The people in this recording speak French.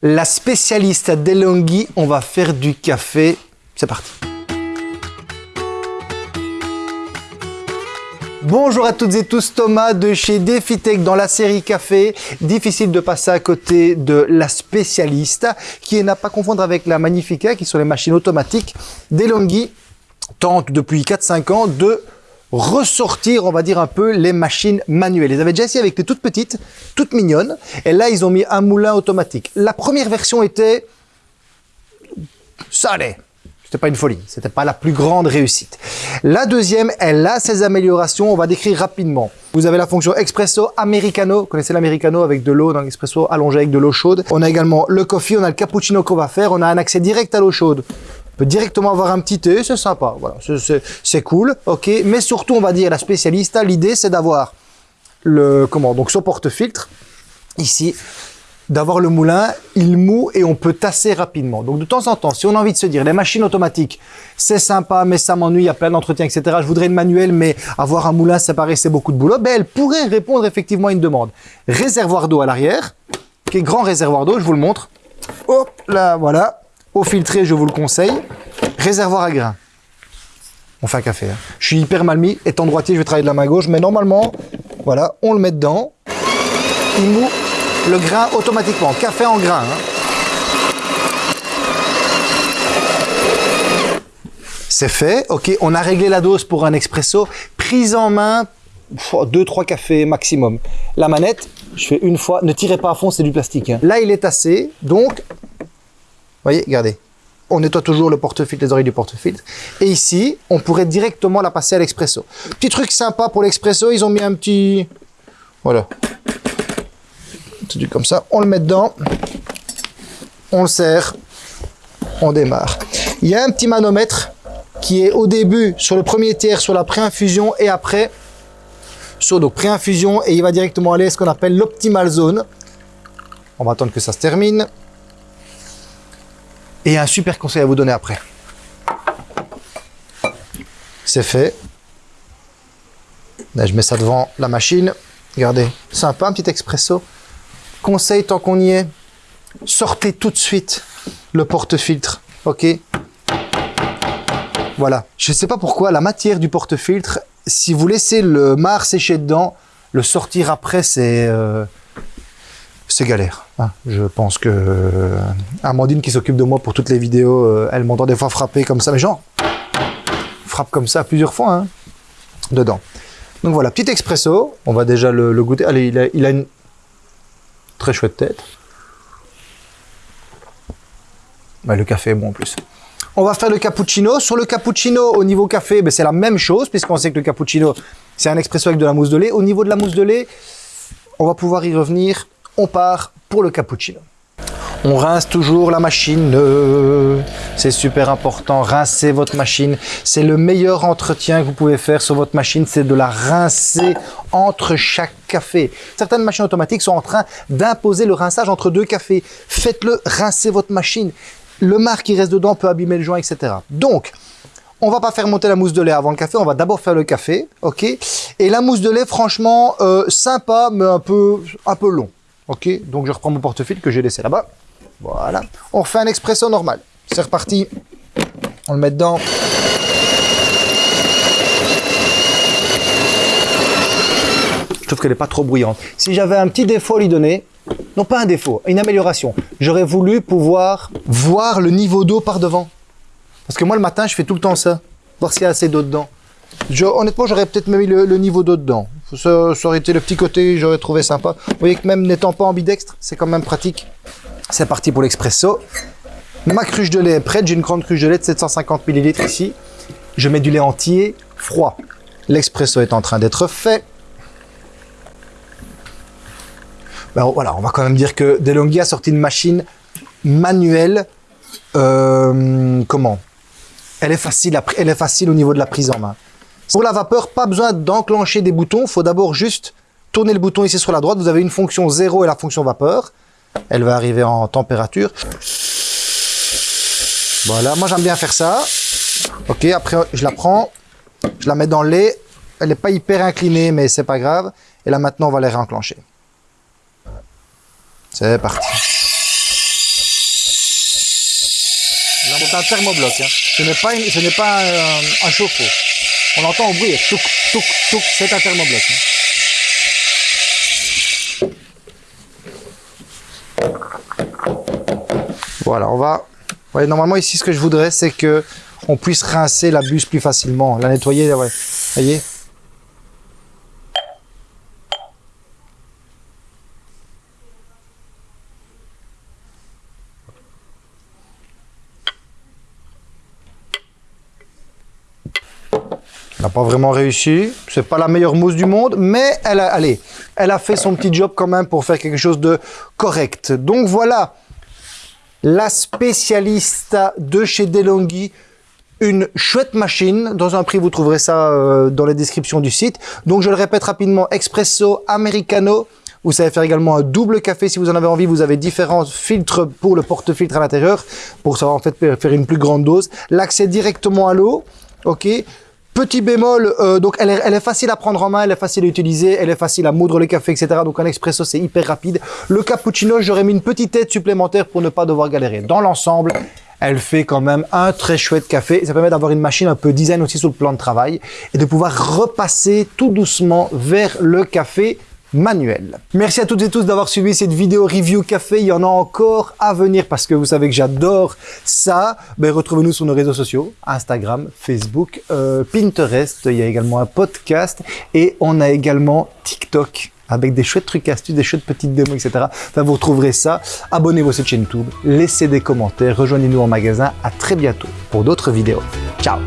La spécialiste DeLonghi, on va faire du café. C'est parti. Bonjour à toutes et tous, Thomas de chez DefiTech dans la série Café. Difficile de passer à côté de la spécialiste, qui n'a pas confondre avec la Magnifica, qui sont les machines automatiques. DeLonghi tente depuis 4-5 ans de ressortir, on va dire un peu, les machines manuelles. Ils avaient déjà essayé avec les toutes petites, toutes mignonnes, et là, ils ont mis un moulin automatique. La première version était... Ça. C'était pas une folie. C'était pas la plus grande réussite. La deuxième, elle a ses améliorations. On va décrire rapidement. Vous avez la fonction Expresso Americano. Vous connaissez l'Americano avec de l'eau dans l'expresso allongé avec de l'eau chaude. On a également le coffee. On a le cappuccino qu'on va faire. On a un accès direct à l'eau chaude peut directement avoir un petit thé, c'est sympa, voilà, c'est cool, ok. Mais surtout, on va dire la spécialiste, l'idée c'est d'avoir le comment donc son porte-filtre ici, d'avoir le moulin, il mou et on peut tasser rapidement. Donc de temps en temps, si on a envie de se dire, les machines automatiques, c'est sympa, mais ça m'ennuie, il y a plein d'entretiens, etc. Je voudrais une manuel, mais avoir un moulin, ça paraissait beaucoup de boulot. Ben, elle pourrait répondre effectivement à une demande. Réservoir d'eau à l'arrière, qui est grand réservoir d'eau, je vous le montre. Hop là, voilà filtré, je vous le conseille. Réservoir à grains. On fait un café. Hein. Je suis hyper mal mis. Étant droitier, je vais travailler de la main gauche. Mais normalement, voilà, on le met dedans. Il moue le grain automatiquement. Café en grain. Hein. C'est fait. Ok, on a réglé la dose pour un expresso. Prise en main, 2-3 cafés maximum. La manette, je fais une fois. Ne tirez pas à fond, c'est du plastique. Hein. Là, il est tassé. Donc, voyez, regardez. On nettoie toujours le porte-filtre, les oreilles du porte-filtre. Et ici, on pourrait directement la passer à l'expresso. Petit truc sympa pour l'expresso, ils ont mis un petit... Voilà. Comme ça, on le met dedans. On le serre. On démarre. Il y a un petit manomètre qui est au début sur le premier tiers, sur la pré-infusion et après sur donc pré-infusion et il va directement aller à ce qu'on appelle l'optimal zone. On va attendre que ça se termine. Et un super conseil à vous donner après. C'est fait. Je mets ça devant la machine. Regardez, sympa, un petit expresso. Conseil tant qu'on y est, sortez tout de suite le porte-filtre. Ok? Voilà. Je ne sais pas pourquoi, la matière du porte-filtre, si vous laissez le marc sécher dedans, le sortir après, c'est... Euh, c'est galère. Hein. Je pense que euh, Amandine qui s'occupe de moi pour toutes les vidéos, euh, elle m'entend des fois frapper comme ça, mais genre, frappe comme ça plusieurs fois hein, dedans. Donc voilà, petit expresso, on va déjà le, goûter. Allez, il a, une très chouette tête. le café est bon en plus. On va faire le cappuccino. Sur le cappuccino, au niveau café, ben, c'est la même chose, puisqu'on sait que le cappuccino, c'est un expresso avec de la mousse de lait. Au niveau de la mousse de lait, on va pouvoir y revenir on part pour le cappuccino. On rince toujours la machine, c'est super important, rincer votre machine. C'est le meilleur entretien que vous pouvez faire sur votre machine, c'est de la rincer entre chaque café. Certaines machines automatiques sont en train d'imposer le rinçage entre deux cafés. Faites-le, rincez votre machine. Le marc qui reste dedans peut abîmer le joint, etc. Donc, on va pas faire monter la mousse de lait avant le café, on va d'abord faire le café, ok? Et la mousse de lait, franchement, euh, sympa, mais un peu, un peu long. Ok, donc je reprends mon portefeuille que j'ai laissé là-bas. Voilà. On refait un expresso normal. C'est reparti. On le met dedans. Je trouve qu'elle n'est pas trop bruyante. Si j'avais un petit défaut à lui donner, non pas un défaut, une amélioration, j'aurais voulu pouvoir voir le niveau d'eau par devant. Parce que moi, le matin, je fais tout le temps ça. Voir s'il y a assez d'eau dedans. honnêtement, j'aurais peut-être mis le, le niveau d'eau dedans. Ça, aurait été le petit côté, j'aurais trouvé sympa. Vous voyez que même n'étant pas ambidextre, c'est quand même pratique. C'est parti pour l'expresso. Ma cruche de lait est prête. J'ai une grande cruche de lait de 750 ml ici. Je mets du lait entier, froid. L'expresso est en train d'être fait. Ben, voilà, on va quand même dire que DeLonghi a sorti une machine manuelle. Euh, comment? Elle est, facile elle est facile au niveau de la prise en main. Pour la vapeur, pas besoin d'enclencher des boutons. Il faut d'abord juste tourner le bouton ici sur la droite. Vous avez une fonction 0 et la fonction vapeur. Elle va arriver en température. Voilà, moi j'aime bien faire ça. Ok, après je la prends, je la mets dans le lait. Elle n'est pas hyper inclinée, mais c'est pas grave. Et là maintenant, on va les réenclencher. C'est parti. C'est un thermobloc. Hein. Ce n'est pas, ce n'est pas un, chauffe-eau. On entend au bruit, touk, touk, touk, c'est un thermobloc. Voilà, on va... normalement ici, ce que je voudrais, c'est que on puisse rincer la buse plus facilement, la nettoyer, ouais. voyez? N'a pas vraiment réussi. C'est pas la meilleure mousse du monde, mais elle a, allez, elle a fait son petit job quand même pour faire quelque chose de correct. Donc voilà, la spécialiste de chez DeLonghi, une chouette machine. Dans un prix, vous trouverez ça euh, dans les descriptions du site. Donc je le répète rapidement, Espresso Americano. Vous savez faire également un double café si vous en avez envie. Vous avez différents filtres pour le porte-filtre à l'intérieur pour savoir en fait faire une plus grande dose. L'accès directement à l'eau. Ok Petit bémol, euh, donc elle est, elle est, facile à prendre en main, elle est facile à utiliser, elle est facile à moudre le café, etc. Donc un expresso, c'est hyper rapide. Le cappuccino, j'aurais mis une petite aide supplémentaire pour ne pas devoir galérer. Dans l'ensemble, elle fait quand même un très chouette café. Ça permet d'avoir une machine un peu design aussi sur le plan de travail et de pouvoir repasser tout doucement vers le café manuel. Merci à toutes et tous d'avoir suivi cette vidéo review café. Il y en a encore à venir parce que vous savez que j'adore ça. Ben, Retrouvez-nous sur nos réseaux sociaux, Instagram, Facebook, euh, Pinterest. Il y a également un podcast et on a également TikTok avec des chouettes trucs astuces, des chouettes petites démos, etc. Vous retrouverez ça. Abonnez-vous à cette chaîne YouTube, laissez des commentaires, rejoignez-nous en magasin. À très bientôt pour d'autres vidéos. Ciao